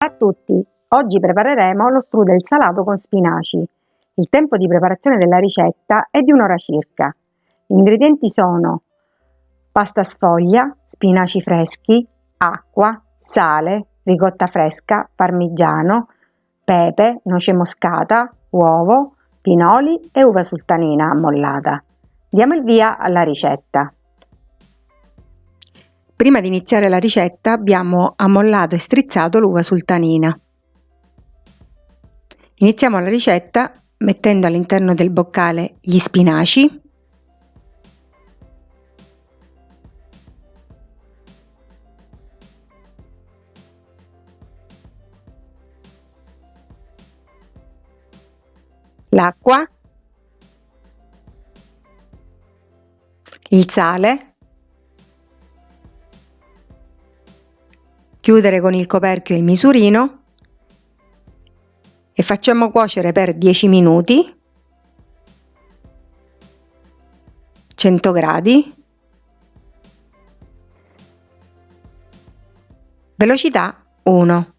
a tutti! Oggi prepareremo lo strudel salato con spinaci. Il tempo di preparazione della ricetta è di un'ora circa. Gli ingredienti sono pasta sfoglia, spinaci freschi, acqua, sale, ricotta fresca, parmigiano, pepe, noce moscata, uovo, pinoli e uva sultanina ammollata. Diamo il via alla ricetta. Prima di iniziare la ricetta abbiamo ammollato e strizzato l'uva sultanina. Iniziamo la ricetta mettendo all'interno del boccale gli spinaci, l'acqua, il sale, chiudere con il coperchio il misurino e facciamo cuocere per 10 minuti 100 gradi. Velocità 1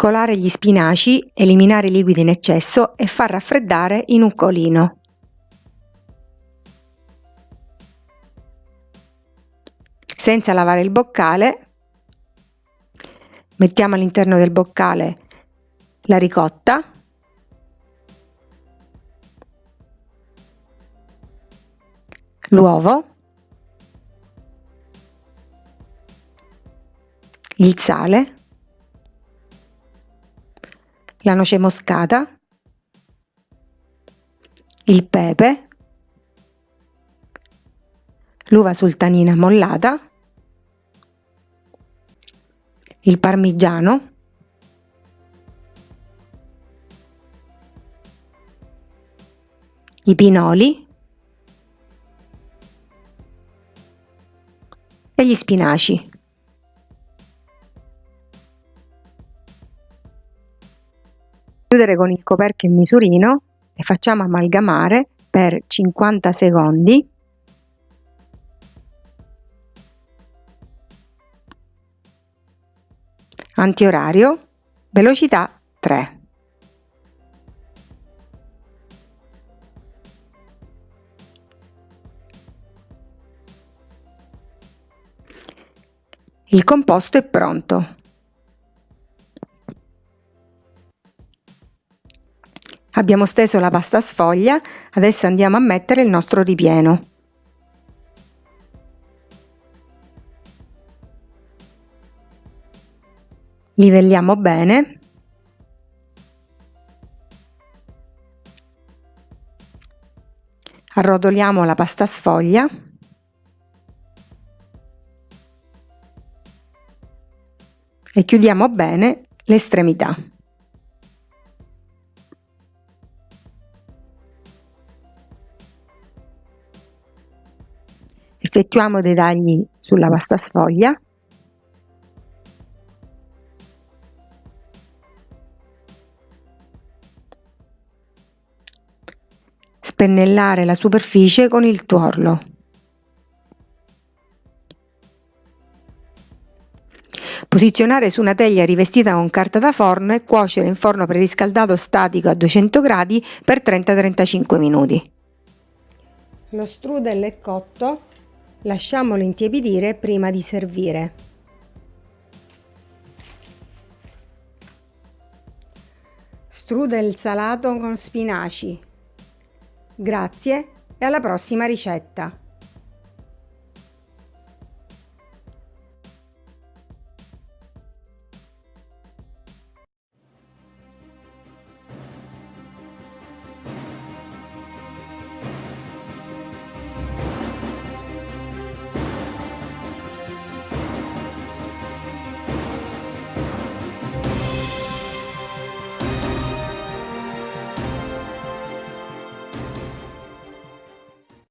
Scolare gli spinaci, eliminare i liquidi in eccesso e far raffreddare in un colino. Senza lavare il boccale, mettiamo all'interno del boccale la ricotta, l'uovo, il sale la noce moscata, il pepe, l'uva sultanina mollata, il parmigiano, i pinoli. E gli spinaci. Chiudere con il coperchio il misurino e facciamo amalgamare per 50 secondi. Antiorario velocità 3 il composto è pronto Abbiamo steso la pasta sfoglia, adesso andiamo a mettere il nostro ripieno. Livelliamo bene. Arrotoliamo la pasta sfoglia. E chiudiamo bene l'estremità. Effettuiamo dei tagli sulla pasta sfoglia. Spennellare la superficie con il tuorlo. Posizionare su una teglia rivestita con carta da forno e cuocere in forno preriscaldato statico a 200 gradi per 30-35 minuti. Lo strudel è cotto, Lasciamolo intiepidire prima di servire. Strudel salato con spinaci. Grazie e alla prossima ricetta!